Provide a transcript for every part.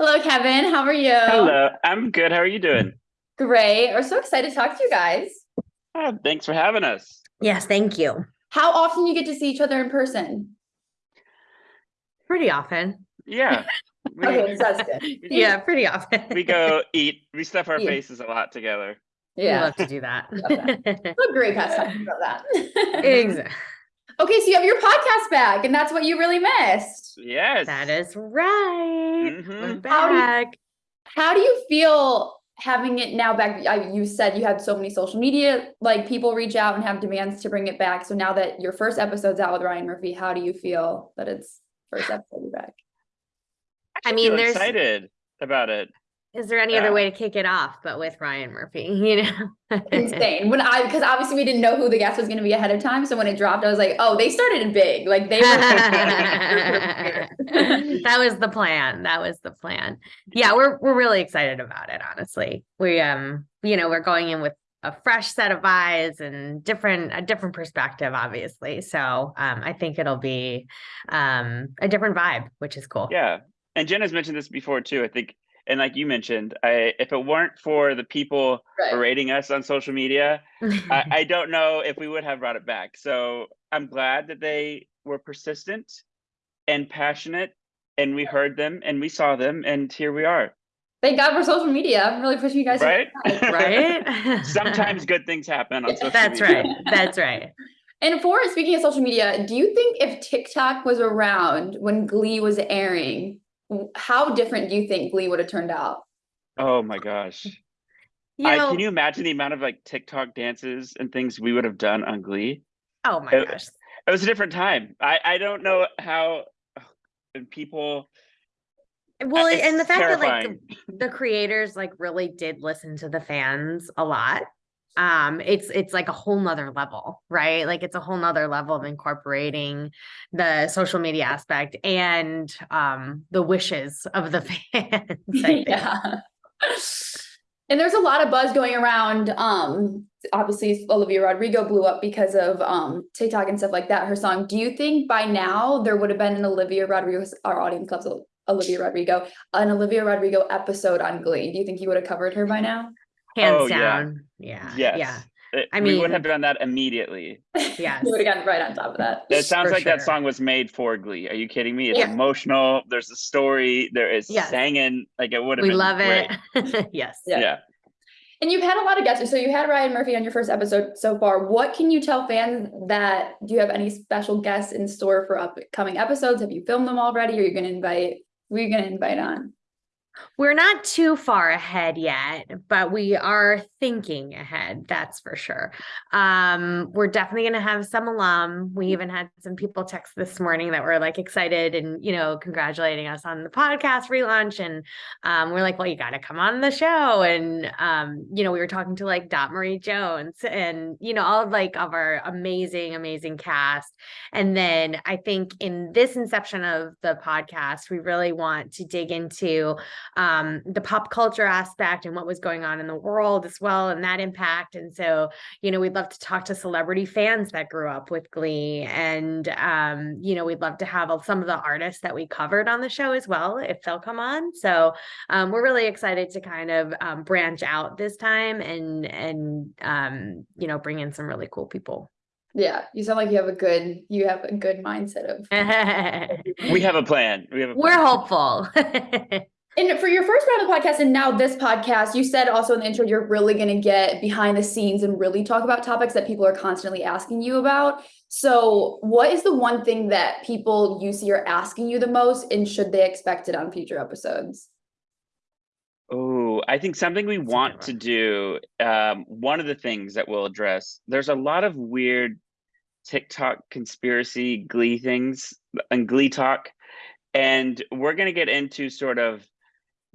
Hello, Kevin. How are you? Hello, I'm good. How are you doing? Great. We're so excited to talk to you guys. Oh, thanks for having us. Yes, thank you. How often you get to see each other in person? Pretty often. Yeah. We, Okay, that's good. Yeah, pretty often. we go eat. We stuff our Yeah. faces a lot together. We Yeah. love to do that. What a great pastime about that. exactly. Okay, so you have your podcast back, and that's what you really missed. Yes. That is right. We're Mhm. How do you- back. How do you feel having it now back? I, you said you had so many social media, like people reach out and have demands to bring it back. So now that your first episode's out with Ryan Murphy, how do you feel that it's first episode back? I I mean, feel there's excited about it. Is there any Yeah. other way to kick it off but with Ryan Murphy, you know? Insane. When I because obviously we didn't know who the guest was going to be ahead of time, so when it dropped, I was like, oh, they started big. Like they were. that was the plan. That was the plan. Yeah, we're we're really excited about it, honestly. We um, you know, we're going in with a fresh set of eyes and different a different perspective, obviously. So um I think it'll be um a different vibe, which is cool. Yeah. And Jenna's mentioned this before too. I think, and like you mentioned, I if it weren't for the people Right. berating us on social media, I, I don't know if we would have brought it back. So I'm glad that they were persistent and passionate, and we heard them and we saw them, and here we are. Thank God for social media. I'm really pushing you guys. Right? right? Sometimes good things happen on social That's media. right. That's right. And for speaking of social media, do you think if TikTok was around when Glee was airing, w- how different do you think Glee would have turned out? Oh my gosh. You I, can you imagine the amount of like TikTok dances and things we would have done on Glee? oh my it- gosh. It was a different time. I, I don't know how and people Well, and the fact that like the creators like really did listen to the fans a lot um it's it's like a whole nother level right like it's a whole nother level of incorporating the social media aspect and um the wishes of the fans yeah. And there's a lot of buzz going around. Um, obviously Olivia Rodrigo blew up because of um TikTok and stuff like that. Her song. Do you think by now there would have been an Olivia Rodrigo? Our audience loves Olivia Rodrigo. An Olivia Rodrigo episode on Glee. Do you think you would have covered her by now? Oh, hands Oh, yeah. down yeah yes. yeah it- I mean, we would mean- have done that immediately. yes we would have gotten right on top of that. It sounds For like that song was made for Glee. Are you kidding me? It's Yeah. emotional. There's a story. There is Yes. singing. Like it would have we been love great. it yes Yeah. Yeah. And you've had a lot of guests. So you had Ryan Murphy on your first episode so far. What can you tell fans that do you have any special guests in store for upcoming episodes? Have you filmed them already? Or are you going to invite? Who are you going to invite on? We're not too far ahead yet, but we are thinking ahead, that's for sure. Um, we're definitely going to have some alum. We even had some people text this morning that were like excited and, you know, congratulating us on the podcast relaunch. And um, we're like, well, you got to come on the show. And, um, you know, we were talking to like Dot Marie Jones and, you know, all of like of our amazing, amazing cast. And then I think in this inception of the podcast, we really want to dig into um, the pop culture aspect and what was going on in the world as well, and that impact. And so, you know, we'd love to talk to celebrity fans that grew up with Glee, and um, you know, we'd love to have some of the artists that we covered on the show as well, if they'll come on. So, um, we're really excited to kind of um, branch out this time and and um, you know, bring in some really cool people. Yeah, you sound like you have a good you have a good mindset of. We have a plan. We have a We're hopeful. And for your first round of the podcast and now this podcast, you said also in the intro you're really going to get behind the scenes and really talk about topics that people are constantly asking you about. So, what is the one thing that people you see are asking you the most, and should they expect it on future episodes? Oh, I think something we That's a good want to do. Um, one of the things that we'll address. There's a lot of weird TikTok conspiracy Glee things and Glee talk, and we're gonna get into sort of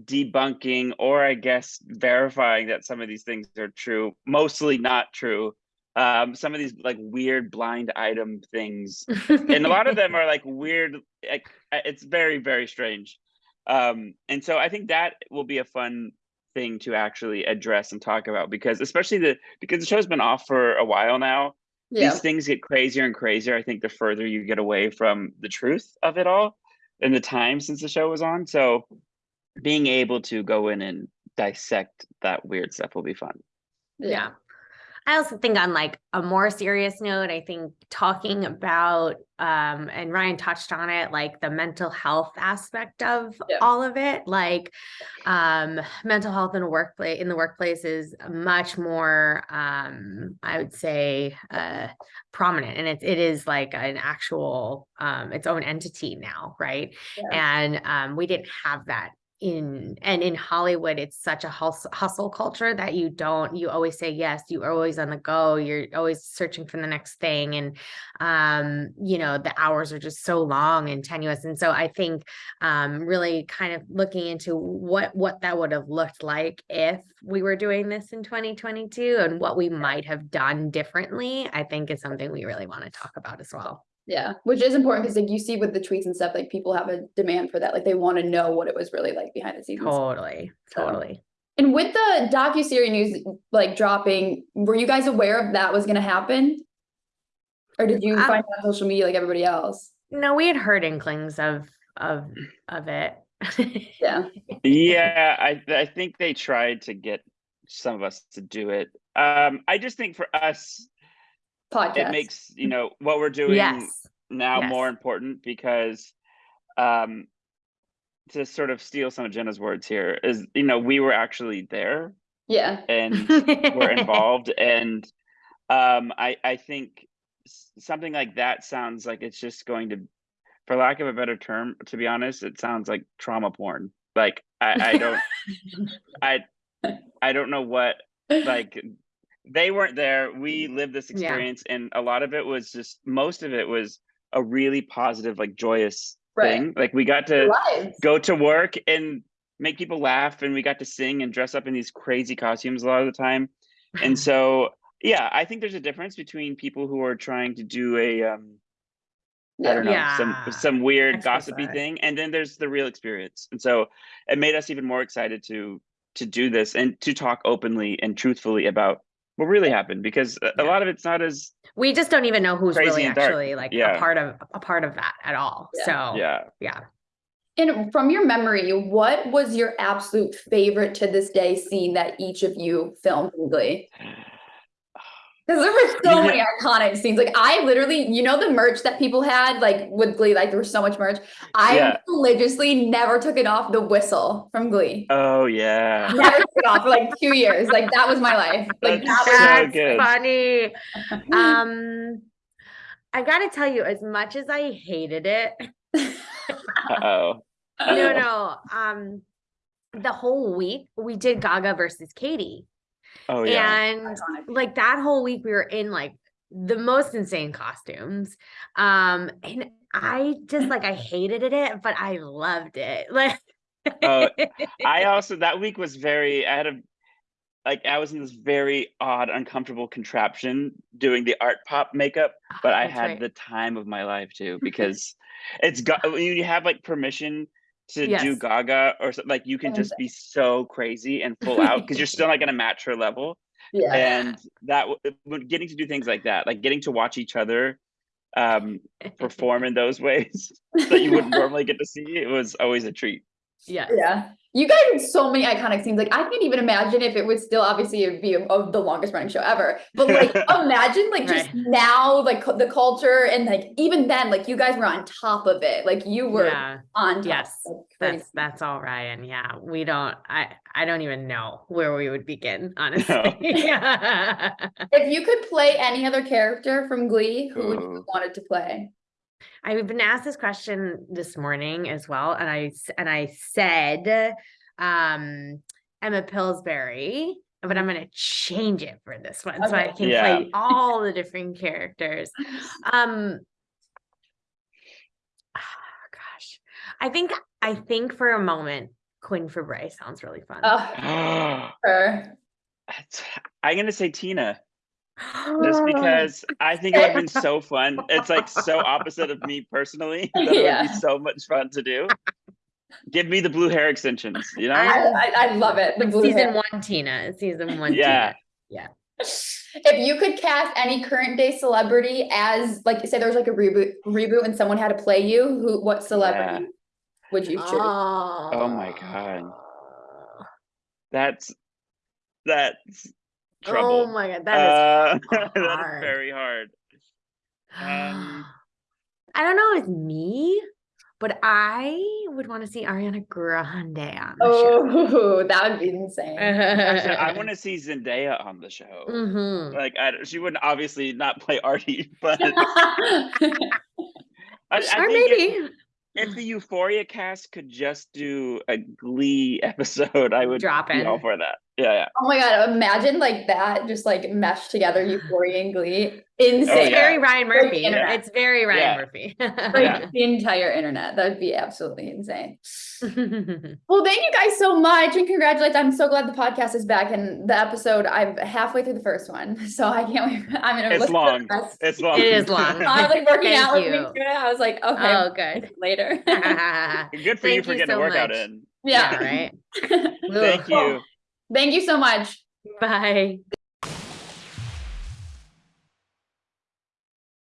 debunking or I guess verifying that some of these things are true. Mostly not true. Um, some of these like weird blind item things and a lot of them are like weird like uh, it's very very strange um and so i think that will be a fun thing to actually address and talk about because especially the because the show's been off for a while now Yeah. these things get crazier and crazier i think the further you get away from the truth of it all and the time since the show was on so being able to go in and dissect that weird stuff will be fun. Yeah. I also think on like a more serious note, I think talking about um and Ryan touched on it, like the mental health aspect of Yeah. all of it, like um mental health in a workplace in the workplace is much more um I would say uh prominent and it it is like an actual um its own entity now, right? Yeah. And um we didn't have that in and in Hollywood it's such a hustle, hustle culture that you don't you always say yes you are always on the go you're always searching for the next thing and um you know the hours are just so long and tenuous and so I think um really kind of looking into what what that would have looked like if we were doing this in 2022 and what we might have done differently I think is something we really want to talk about as well Yeah, which is important because like you see with the tweets and stuff, like people have a demand for that. Like they want to know what it was really like behind the scenes. totally So- totally And with the docu-series news like dropping, were you guys aware of that was gonna happen? Or did you Um, find it on social media like everybody else? No, we had heard inklings of of of it. Yeah, Yeah, I I think they tried to get some of us to do it. Um, I just think for us, podcast. it makes you know what we're doing yes. now more important because um to sort of steal some of Jenna's words here is you know we were actually there Yeah, and we're involved and um I I think something like that sounds like it's just going to for lack of a better term to be honest it sounds like trauma porn like I I don't I I don't know what like they weren't there we lived this Yeah. experience and a lot of it was just most of it was a really positive like joyous Right. thing like we got to lives. go to work and make people laugh and we got to sing and dress up in these crazy costumes a lot of the time and so yeah i think there's a difference between people who are trying to do a um i don't know Yeah. some some weird gossipy thing and then there's the real experience and so it made us even more excited to to do this and to talk openly and truthfully about what really happened because a, a Yeah. lot of it's not as we just don't even know who's really actually like Yeah. a part of a part of that at all. Yeah. So yeah yeah. And from your memory, what was your absolute favorite to this day scene that each of you filmed in Glee? Because there were so You many iconic scenes. Like I literally, you know, the merch that people had, like with Glee, like there was so much merch. I Yeah. religiously never took it off the whistle from Glee. oh yeah never took it off for like two years. Like that was my life. Like That's that so good. funny. Um I gotta tell you, as much as I hated it, uh-oh no, no. Um the whole week we did Gaga versus Katie. Oh yeah And iconic. like that whole week we were in like the most insane costumes um and i just like i hated it but i loved it like Oh, I also that week was very I had a like I was in this very odd, uncomfortable contraption doing the art pop makeup, but I had right. the time of my life too because it's got when you have like permission to do Gaga or something like you can just be so crazy and full out because you're still not gonna match her level. Yeah. And that getting to do things like that, like getting to watch each other um perform in those ways that you wouldn't normally get to see, it was always a treat. Yes Yeah. You guys had so many iconic scenes. Like I can't even imagine if it was still obviously it would be of the longest running show ever. But like imagine like just Right. now like the culture and like even then like you guys were on top of it. Like you were yeah on top. yes that's that's all ryan yeah we don't i i don't even know where we would begin honestly yeah If you could play any other character from Glee, who would you hmm. have wanted to play? I've been asked this question this morning as well, and I s- and I said um Emma Pillsbury, but I'm gonna change it for this one so I can Yeah. play all the different characters. Um gosh. I think I think for a moment Quinn Fabray sounds really fun. Oh, her. I'm gonna say Tina. Just because I think it would have been so fun. It's like so opposite of me personally that it would be so much fun to do. Give me the blue hair extensions, you know? I, I'm- I, I love it. The blue season hair. one Tina. Season one Yeah. Tina. If you could cast any current day celebrity as like say there was like a reboot reboot and someone had to play you, who what celebrity? would you choose? Oh. oh, my God. That's that's trouble. Oh my god, that uh, is that is very hard. um, I don't know if it's me, but I would want to see Ariana Grande on the show. Oh, that would be insane. actually, I want to see Zendaya on the show. Mhm. Like, I, she wouldn't obviously not play Artie, but I, I Or think if- maybe if the Euphoria cast could just do a Glee episode, I would Drop be all for that. Yeah, yeah. Oh my god, imagine like that, just like meshed together Euphoria and Glee. Oh, insane. it's Oh, yeah. very Ryan Murphy. internet. It's very Ryan Yeah. Murphy. Like Yeah. the entire internet. That would be absolutely insane. Well, thank you guys so much and congratulations. I'm so glad the podcast is back and the episode I'm halfway through the first one. So I can't wait. I'm gonna It's listen to the long. rest. It's long. It is long. I was like working Thank out listening you. to it. I was like, okay, oh, I'll good. later. Good for you for you getting a workout much. in. yeah. yeah, right. Thank Ugh. you. Thank you so much. Bye.